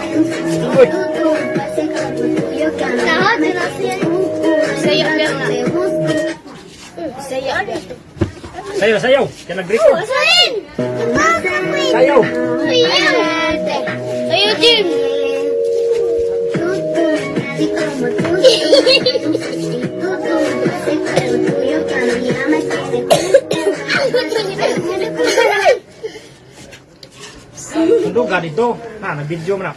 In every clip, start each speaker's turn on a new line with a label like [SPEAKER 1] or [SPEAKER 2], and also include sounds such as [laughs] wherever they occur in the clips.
[SPEAKER 1] Uy! Sayaw lang na.
[SPEAKER 2] Sayaw.
[SPEAKER 3] Sayaw, sayaw. Kaya nag-break ko.
[SPEAKER 2] Sayaw!
[SPEAKER 1] Sayaw!
[SPEAKER 2] Sayaw, Jim!
[SPEAKER 1] Sayaw, [laughs] Jim!
[SPEAKER 3] Untuk gak itu, nah, nah video mana?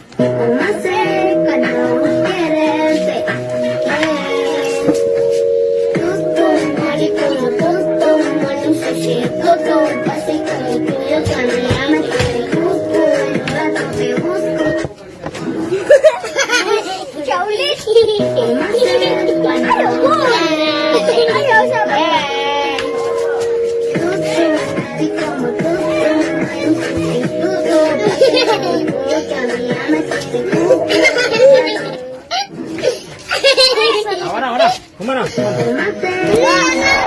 [SPEAKER 2] Chau,
[SPEAKER 3] Ahora, ahora, cómo
[SPEAKER 1] no.